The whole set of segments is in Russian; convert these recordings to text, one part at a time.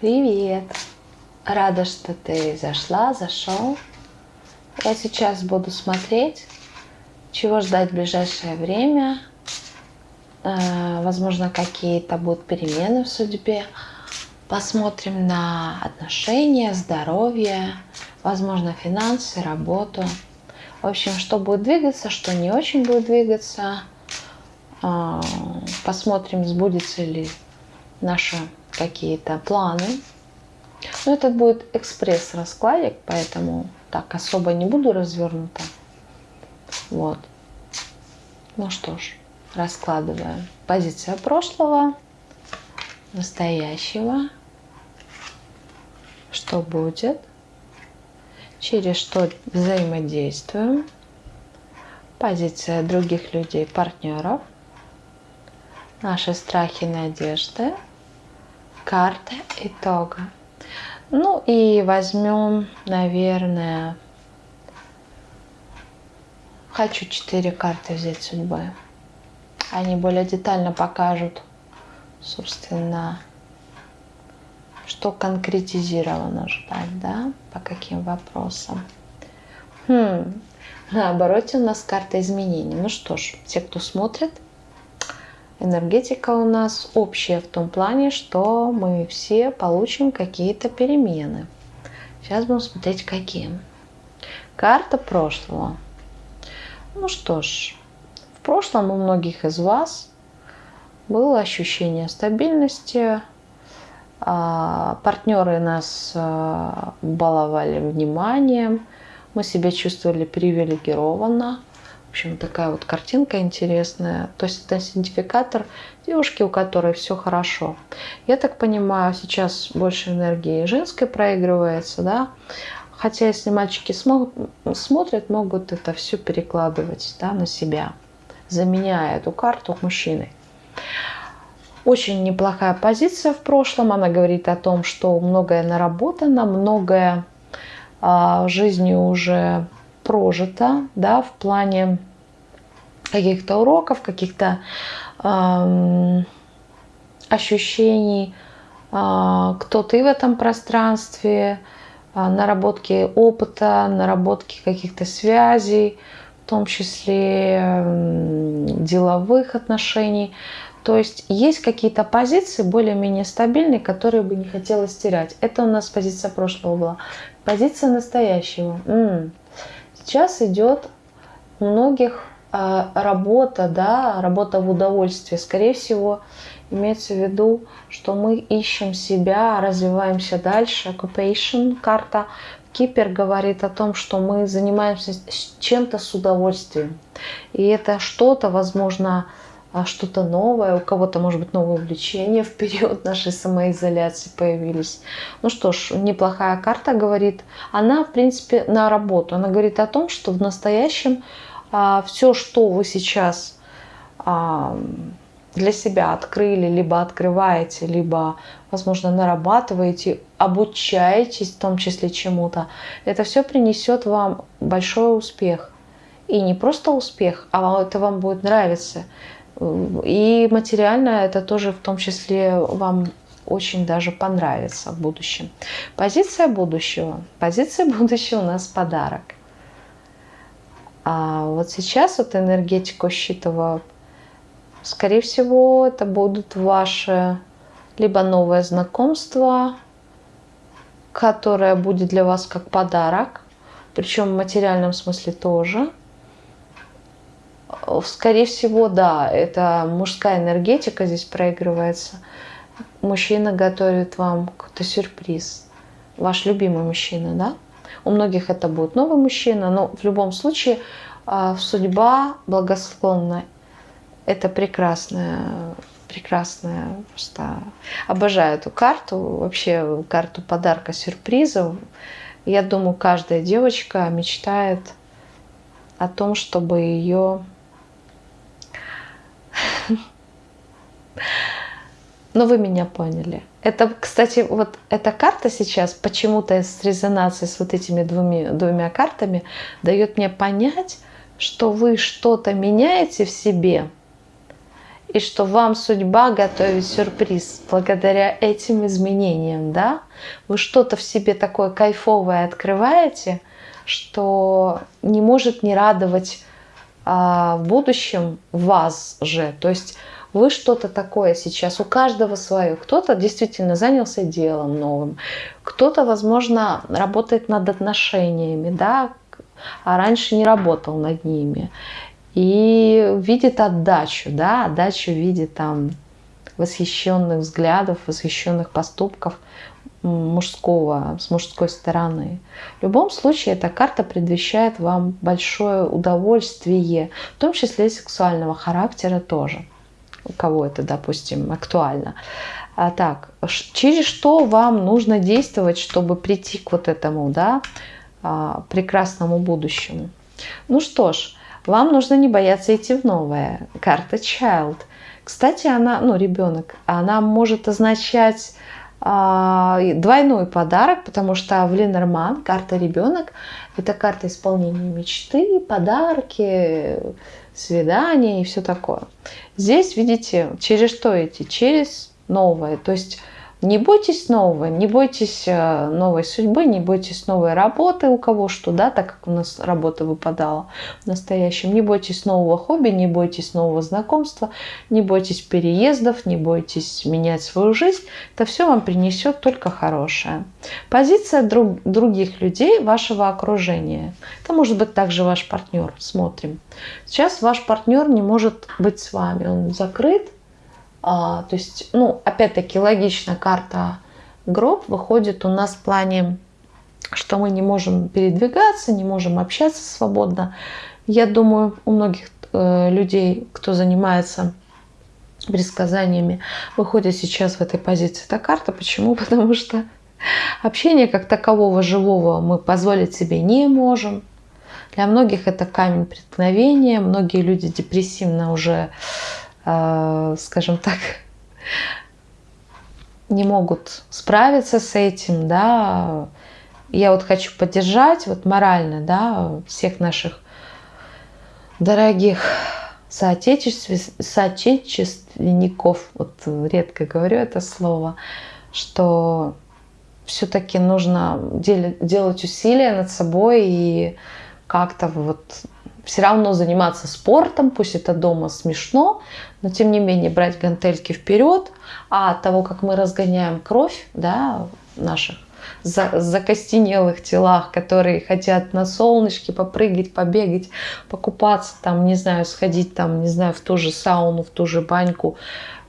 Привет! Рада, что ты зашла, зашел. Я сейчас буду смотреть, чего ждать в ближайшее время. Э, возможно, какие-то будут перемены в судьбе. Посмотрим на отношения, здоровье, возможно, финансы, работу. В общем, что будет двигаться, что не очень будет двигаться. Э, посмотрим, сбудется ли наши какие-то планы. Но этот будет экспресс-раскладик, поэтому так особо не буду развернута. Вот. Ну что ж, раскладываем. Позиция прошлого, настоящего, что будет, через что взаимодействуем, позиция других людей, партнеров, наши страхи, надежды, карта итога. Ну и возьмем, наверное, хочу четыре карты взять судьбы. Они более детально покажут, собственно, что конкретизировано ждать, да, по каким вопросам. Хм, на обороте у нас карта изменений. Ну что ж, те, кто смотрит, энергетика у нас общая в том плане, что мы все получим какие-то перемены. Сейчас будем смотреть, какие. Карта прошлого. Ну что ж, в прошлом у многих из вас было ощущение стабильности, а, партнеры нас а, баловали вниманием, мы себя чувствовали привилегированно, общем, такая вот картинка интересная. То есть это идентификатор девушки, у которой все хорошо. Я так понимаю, сейчас больше энергии женской проигрывается, да. Хотя если мальчики смогут, смотрят, могут это все перекладывать да, на себя, заменяя эту карту мужчины. Очень неплохая позиция в прошлом. Она говорит о том, что многое наработано, многое а, жизнью уже прожито, да, в плане каких-то уроков, каких-то эм, ощущений, э, кто ты в этом пространстве, э, наработки опыта, наработки каких-то связей, в том числе э, деловых отношений. То есть есть какие-то позиции более-менее стабильные, которые бы не хотелось терять. Это у нас позиция прошлого была. Позиция настоящего. М -м. Сейчас идет у многих а, работа, да, работа в удовольствие. Скорее всего, имеется в виду, что мы ищем себя, развиваемся дальше. Occupation, карта Кипер говорит о том, что мы занимаемся чем-то с удовольствием. И это что-то, возможно, что-то новое, у кого-то, может быть, новое увлечение в период нашей самоизоляции появились. Ну что ж, неплохая карта говорит. Она, в принципе, на работу. Она говорит о том, что в настоящем а, все, что вы сейчас а, для себя открыли, либо открываете, либо, возможно, нарабатываете, обучаетесь в том числе чему-то, это все принесет вам большой успех. И не просто успех, а это вам будет нравиться. И материально это тоже в том числе вам очень даже понравится в будущем. Позиция будущего. Позиция будущего у нас подарок. А вот сейчас вот энергетику считываю, скорее всего, это будут ваши либо новое знакомство, которое будет для вас как подарок, причем в материальном смысле тоже – Скорее всего, да, это мужская энергетика здесь проигрывается. Мужчина готовит вам какой-то сюрприз. Ваш любимый мужчина, да? У многих это будет новый мужчина, но в любом случае а, судьба благосклонна. Это прекрасная, прекрасная, просто обожаю эту карту, вообще карту подарка сюрпризов. Я думаю, каждая девочка мечтает о том, чтобы ее но вы меня поняли. Это, кстати, вот эта карта сейчас почему-то с резонацией с вот этими двумя, двумя картами дает мне понять, что вы что-то меняете в себе, и что вам судьба готовит сюрприз благодаря этим изменениям, да? Вы что-то в себе такое кайфовое открываете, что не может не радовать в будущем вас же. То есть вы что-то такое сейчас, у каждого свое. Кто-то действительно занялся делом новым, кто-то, возможно, работает над отношениями, да, а раньше не работал над ними. И видит отдачу, да, отдачу в виде там восхищенных взглядов, восхищенных поступков мужского, с мужской стороны. В любом случае, эта карта предвещает вам большое удовольствие, в том числе сексуального характера тоже у кого это, допустим, актуально. А так, через что вам нужно действовать, чтобы прийти к вот этому, да, а, прекрасному будущему? Ну что ж, вам нужно не бояться идти в новое. Карта Child. Кстати, она, ну, ребенок, она может означать двойной подарок, потому что в Ленорман карта ребенок это карта исполнения мечты, подарки, свидания и все такое. Здесь, видите, через что идти? Через новое. То есть не бойтесь нового, не бойтесь э, новой судьбы, не бойтесь новой работы, у кого что, да, так как у нас работа выпадала в настоящем. Не бойтесь нового хобби, не бойтесь нового знакомства, не бойтесь переездов, не бойтесь менять свою жизнь. Это все вам принесет только хорошее. Позиция друг, других людей, вашего окружения. Это может быть также ваш партнер. Смотрим. Сейчас ваш партнер не может быть с вами, он закрыт, а, то есть, ну, опять-таки, логично, карта гроб выходит у нас в плане, что мы не можем передвигаться, не можем общаться свободно. Я думаю, у многих э, людей, кто занимается предсказаниями, выходит сейчас в этой позиции эта карта. Почему? Потому что общение как такового живого мы позволить себе не можем. Для многих это камень преткновения. Многие люди депрессивно уже скажем так, не могут справиться с этим, да, я вот хочу поддержать вот морально, да, всех наших дорогих соотечественников, вот редко говорю это слово, что все-таки нужно делать усилия над собой и как-то вот все равно заниматься спортом, пусть это дома смешно, но тем не менее брать гантельки вперед, а от того, как мы разгоняем кровь да, наших за, закостенелых телах, которые хотят на солнышке попрыгать, побегать, покупаться, там, не знаю, сходить там, не знаю, в ту же сауну, в ту же баньку,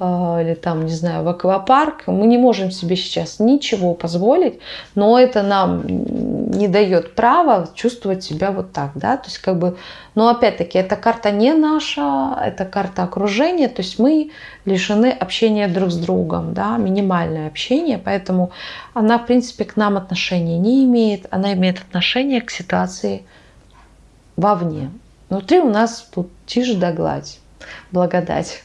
или там, не знаю, в аквапарк, мы не можем себе сейчас ничего позволить, но это нам не дает права чувствовать себя вот так, да, то есть как бы, но опять-таки, эта карта не наша, это карта окружения, то есть мы лишены общения друг с другом, да, минимальное общение, поэтому она, в принципе, к нам отношения не имеет, она имеет отношение к ситуации вовне. Внутри у нас тут тишь да гладь, благодать.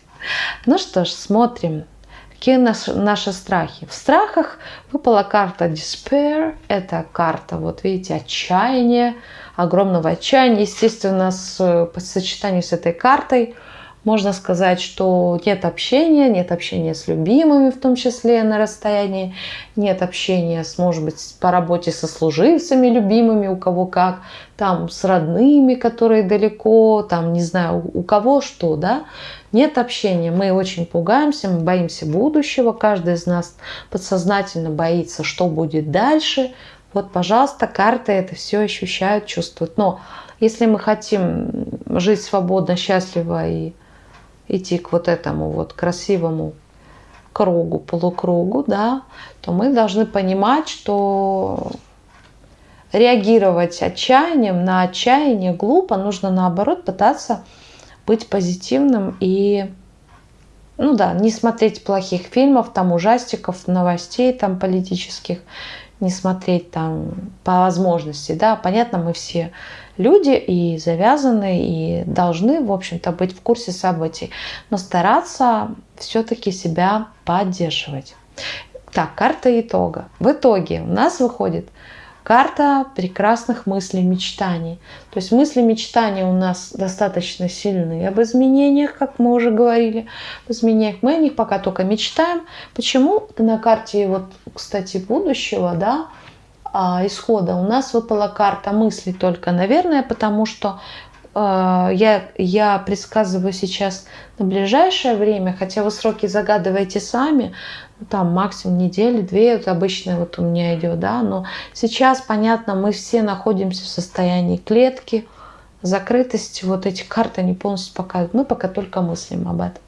Ну что ж, смотрим. Какие наши, наши страхи? В страхах выпала карта Despair. Это карта, вот видите, отчаяния, огромного отчаяния. Естественно, с, по сочетанию с этой картой можно сказать, что нет общения, нет общения с любимыми, в том числе на расстоянии, нет общения, с, может быть, по работе со служивцами любимыми, у кого как, там с родными, которые далеко, там, не знаю, у кого что, да, нет общения, мы очень пугаемся, мы боимся будущего, каждый из нас подсознательно боится, что будет дальше. Вот, пожалуйста, карты это все ощущают, чувствуют. Но если мы хотим жить свободно, счастливо и идти к вот этому вот красивому кругу, полукругу, да, то мы должны понимать, что реагировать отчаянием на отчаяние глупо, нужно наоборот пытаться быть позитивным и ну да, не смотреть плохих фильмов, там ужастиков, новостей там политических, не смотреть там по возможности, да, понятно, мы все люди и завязаны, и должны, в общем-то, быть в курсе событий, но стараться все-таки себя поддерживать. Так, карта итога. В итоге у нас выходит карта прекрасных мыслей, мечтаний. То есть мысли, мечтания у нас достаточно сильны об изменениях, как мы уже говорили, об изменениях. Мы о них пока только мечтаем. Почему на карте, вот, кстати, будущего, да, а, исхода у нас выпала карта мыслей только, наверное, потому что я, я предсказываю сейчас на ближайшее время, хотя вы сроки загадываете сами, там максимум недели, две, вот обычно вот у меня идет, да, но сейчас, понятно, мы все находимся в состоянии клетки, закрытости, вот эти карты не полностью показывают, мы пока только мыслим об этом.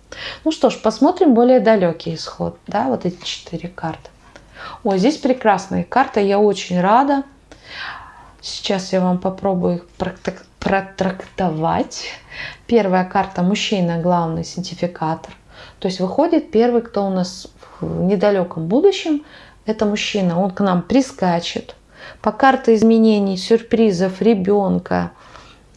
Ну что ж, посмотрим более далекий исход, да, вот эти четыре карты. Ой, здесь прекрасная карта, я очень рада. Сейчас я вам попробую их протрактовать. Первая карта мужчина, главный синтификатор. То есть выходит первый, кто у нас в недалеком будущем, это мужчина. Он к нам прискачет. По карте изменений, сюрпризов, ребенка,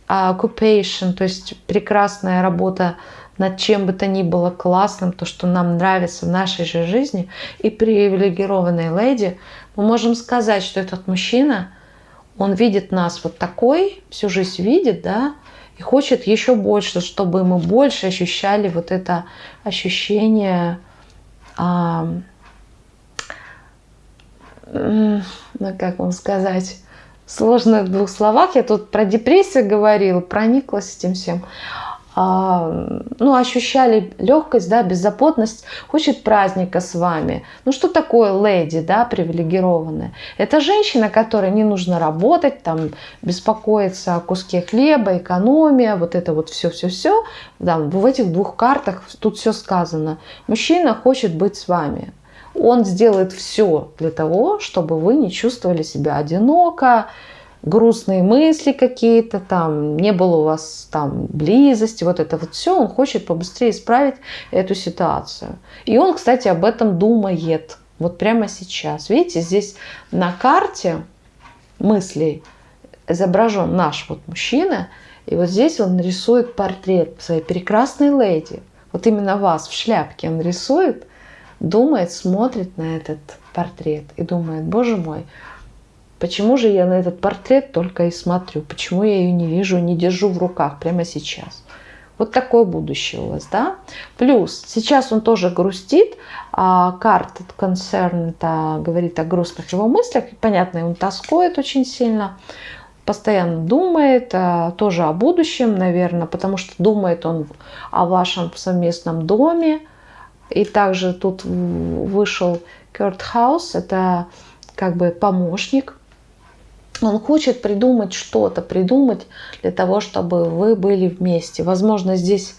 occupation, то есть прекрасная работа над чем бы то ни было классным, то, что нам нравится в нашей же жизни, и привилегированной леди, мы можем сказать, что этот мужчина, он видит нас вот такой, всю жизнь видит, да, и хочет еще больше, чтобы мы больше ощущали вот это ощущение, а, ну, как вам сказать, сложно в двух словах. Я тут про депрессию говорила, прониклась этим всем. А, ну, ощущали легкость, да, беззаботность, хочет праздника с вами. Ну, что такое леди, да, привилегированная? Это женщина, которой не нужно работать, там, беспокоиться о куске хлеба, экономия, вот это вот все-все-все. Да, в этих двух картах тут все сказано. Мужчина хочет быть с вами. Он сделает все для того, чтобы вы не чувствовали себя одиноко, грустные мысли какие-то, там не было у вас там близости, вот это вот все, он хочет побыстрее исправить эту ситуацию. И он, кстати, об этом думает вот прямо сейчас. Видите, здесь на карте мыслей изображен наш вот мужчина, и вот здесь он рисует портрет своей прекрасной леди. Вот именно вас в шляпке он рисует, думает, смотрит на этот портрет и думает, боже мой, Почему же я на этот портрет только и смотрю? Почему я ее не вижу, не держу в руках прямо сейчас? Вот такое будущее у вас, да? Плюс, сейчас он тоже грустит, а карта концерн это говорит о грустных его мыслях. Понятно, он тоскует очень сильно, постоянно думает, а, тоже о будущем, наверное, потому что думает он о вашем совместном доме. И также тут вышел Кёрт Хаус, это как бы помощник он хочет придумать что-то, придумать для того, чтобы вы были вместе. Возможно, здесь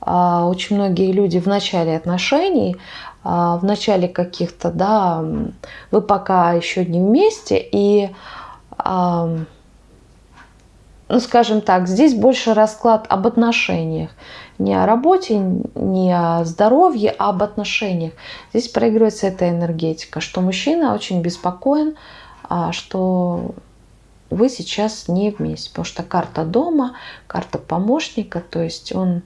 а, очень многие люди в начале отношений, а, в начале каких-то, да, вы пока еще не вместе, и, а, ну, скажем так, здесь больше расклад об отношениях. Не о работе, не о здоровье, а об отношениях. Здесь проигрывается эта энергетика, что мужчина очень беспокоен, что вы сейчас не вместе, потому что карта дома, карта помощника, то есть он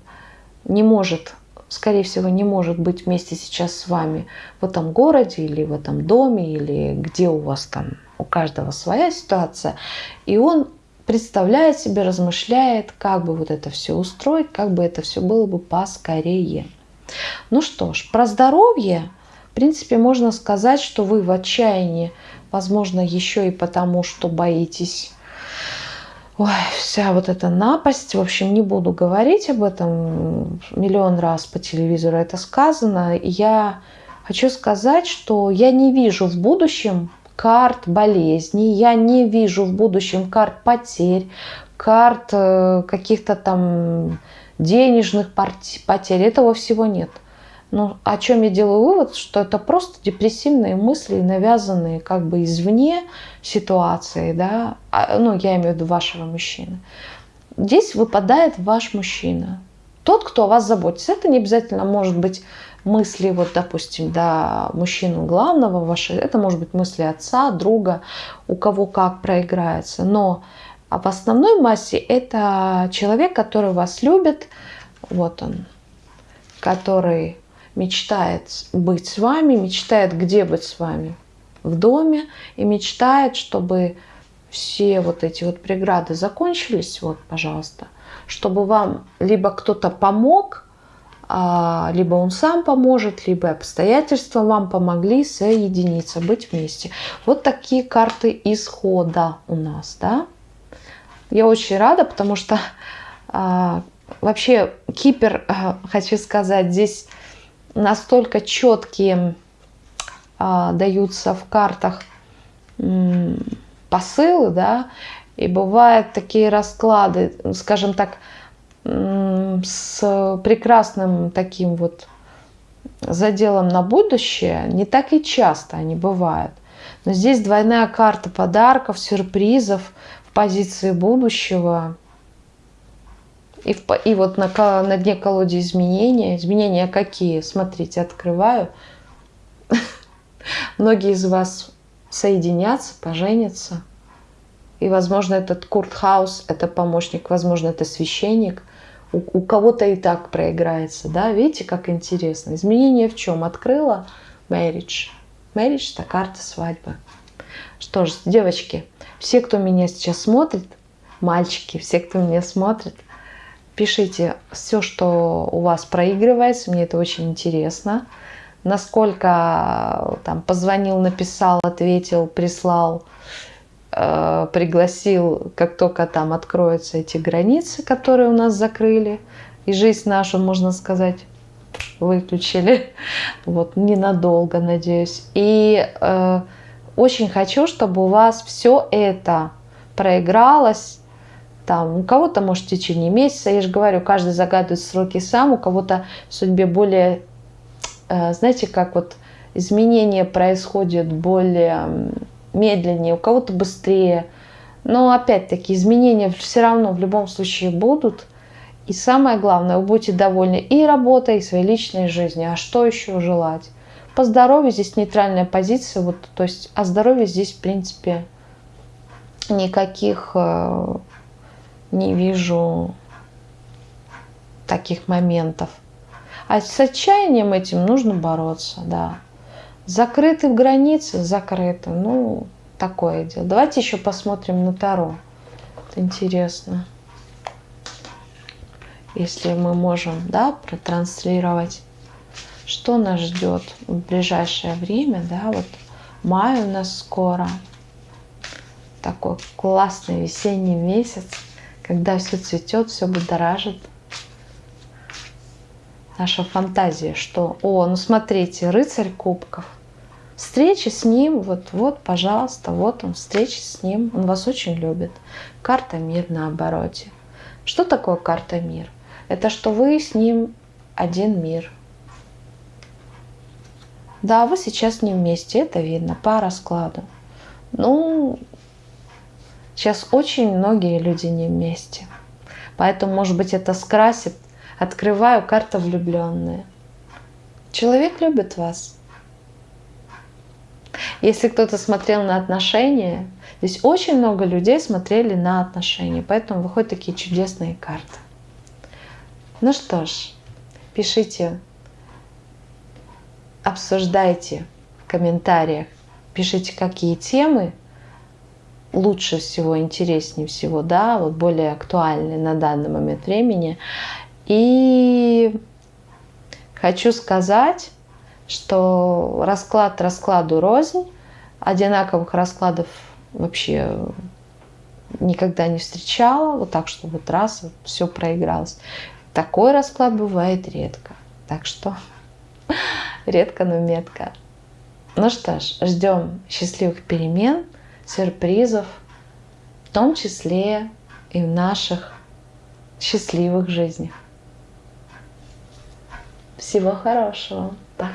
не может, скорее всего, не может быть вместе сейчас с вами в этом городе или в этом доме, или где у вас там, у каждого своя ситуация, и он представляет себе, размышляет, как бы вот это все устроить, как бы это все было бы поскорее. Ну что ж, про здоровье, в принципе, можно сказать, что вы в отчаянии Возможно, еще и потому, что боитесь Ой, вся вот эта напасть, в общем, не буду говорить об этом, миллион раз по телевизору это сказано. Я хочу сказать, что я не вижу в будущем карт болезней, я не вижу в будущем карт потерь, карт э, каких-то там денежных потерь, этого всего нет. Но о чем я делаю вывод, что это просто депрессивные мысли, навязанные как бы извне ситуации, да, а, ну, я имею в виду вашего мужчины. Здесь выпадает ваш мужчина, тот, кто о вас заботится. Это не обязательно может быть мысли, вот, допустим, да, мужчину главного вашего, это может быть мысли отца, друга, у кого как проиграется. Но а в основной массе это человек, который вас любит, вот он, который мечтает быть с вами, мечтает, где быть с вами в доме, и мечтает, чтобы все вот эти вот преграды закончились, вот, пожалуйста, чтобы вам либо кто-то помог, а, либо он сам поможет, либо обстоятельства вам помогли соединиться, быть вместе. Вот такие карты исхода у нас, да. Я очень рада, потому что а, вообще Кипер, а, хочу сказать, здесь настолько четкие а, даются в картах м, посылы, да, и бывают такие расклады, скажем так, с прекрасным таким вот заделом на будущее, не так и часто они бывают. Но здесь двойная карта подарков, сюрпризов в позиции будущего. И, в, и вот на, на дне колоде изменения. Изменения какие? Смотрите, открываю. Многие из вас соединятся, поженятся. И, возможно, этот Курт Хаус – это помощник, возможно, это священник – у, у кого-то и так проиграется, да, видите, как интересно. Изменение в чем? Открыла marriage. Marriage – это карта свадьбы. Что ж, девочки, все, кто меня сейчас смотрит, мальчики, все, кто меня смотрит, пишите все, что у вас проигрывается, мне это очень интересно. Насколько там позвонил, написал, ответил, прислал – Э, пригласил, как только там откроются эти границы, которые у нас закрыли, и жизнь нашу, можно сказать, выключили, вот ненадолго, надеюсь. И э, очень хочу, чтобы у вас все это проигралось, там, у кого-то, может, в течение месяца, я же говорю, каждый загадывает сроки сам, у кого-то в судьбе более, э, знаете, как вот изменения происходят более медленнее, у кого-то быстрее. Но опять-таки изменения все равно в любом случае будут. И самое главное, вы будете довольны и работой, и своей личной жизнью. А что еще желать? По здоровью здесь нейтральная позиция. Вот, то есть о здоровье здесь, в принципе, никаких э, не вижу таких моментов. А с отчаянием этим нужно бороться, да. Закрыты в границе? Закрыты. Ну, такое дело. Давайте еще посмотрим на Таро. Это интересно. Если мы можем, да, протранслировать, что нас ждет в ближайшее время, да, вот май у нас скоро. Такой классный весенний месяц, когда все цветет, все будоражит наша фантазия, что, о, ну смотрите, рыцарь кубков, встреча с ним, вот, вот, пожалуйста, вот он, встреча с ним, он вас очень любит. Карта мир на обороте. Что такое карта мир? Это что вы с ним один мир. Да, вы сейчас не вместе, это видно по раскладу. Ну, сейчас очень многие люди не вместе. Поэтому, может быть, это скрасит Открываю карта влюбленные. Человек любит вас. Если кто-то смотрел на отношения, здесь очень много людей смотрели на отношения, поэтому выходят такие чудесные карты. Ну что ж, пишите, обсуждайте в комментариях, пишите, какие темы лучше всего, интереснее всего, да, вот более актуальны на данный момент времени. И хочу сказать, что расклад раскладу рознь, одинаковых раскладов вообще никогда не встречала, вот так, что вот раз все проигралось. Такой расклад бывает редко. Так что редко, но метко. Ну что ж, ждем счастливых перемен, сюрпризов, в том числе и в наших счастливых жизнях. Всего хорошего. Пока.